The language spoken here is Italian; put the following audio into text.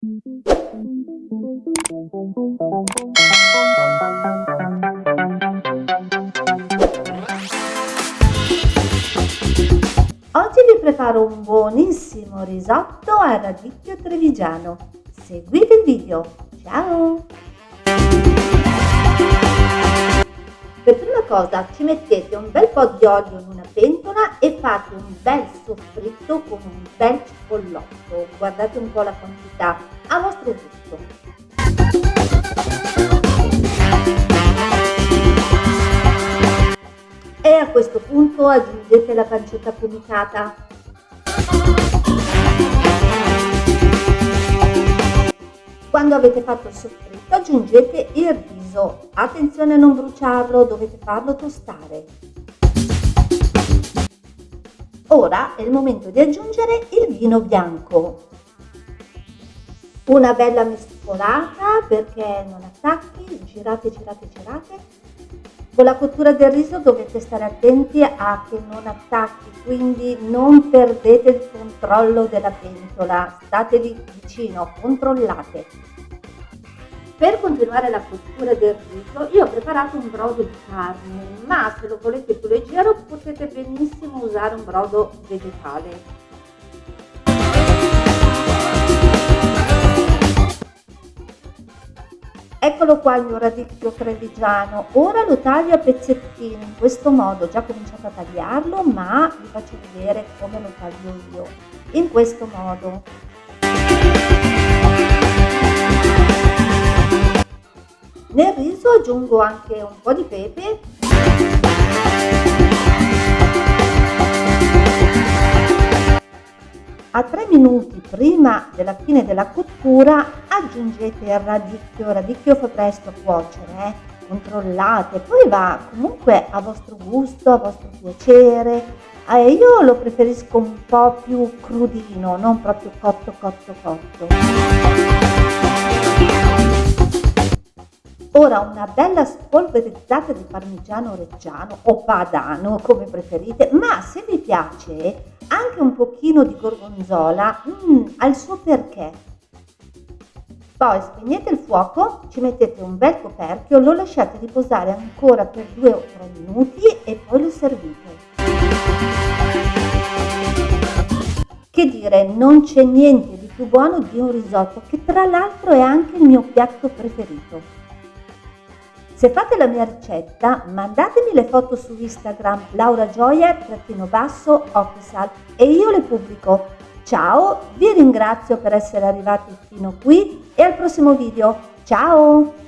Oggi vi preparo un buonissimo risotto al radicchio trevigiano. Seguite il video. Ciao! Cosa ci mettete un bel po' di olio in una pentola e fate un bel soffritto con un bel cipollotto. Guardate un po' la quantità a vostro gusto. E a questo punto aggiungete la pancetta affumicata. Quando avete fatto il soffritto aggiungete il riso. Attenzione a non bruciarlo, dovete farlo tostare. Ora è il momento di aggiungere il vino bianco. Una bella mescolata perché non attacchi, girate, girate, girate con la cottura del riso dovete stare attenti a che non attacchi, quindi non perdete il controllo della pentola, statevi vicino, controllate. Per continuare la cottura del riso io ho preparato un brodo di carne, ma se lo volete più leggero potete benissimo usare un brodo vegetale. Eccolo qua il mio radicchio trevigiano, ora lo taglio a pezzettini in questo modo, ho già cominciato a tagliarlo ma vi faccio vedere come lo taglio io, in questo modo. Nel riso aggiungo anche un po' di pepe a 3 minuti prima della fine della cottura aggiungete il radicchio, radicchio fa presto a cuocere, eh? controllate, poi va comunque a vostro gusto, a vostro piacere, eh, io lo preferisco un po' più crudino, non proprio cotto cotto cotto. Ora una bella spolverizzata di parmigiano reggiano o padano come preferite, ma se vi piace anche un pochino di gorgonzola mm, ha il suo perché. Poi spegnete il fuoco, ci mettete un bel coperchio, lo lasciate riposare ancora per 2 o 3 minuti e poi lo servite. Che dire, non c'è niente di più buono di un risotto, che tra l'altro è anche il mio piatto preferito. Se fate la mia ricetta, mandatemi le foto su Instagram lauragioia-official e io le pubblico. Ciao, vi ringrazio per essere arrivati fino qui e al prossimo video. Ciao!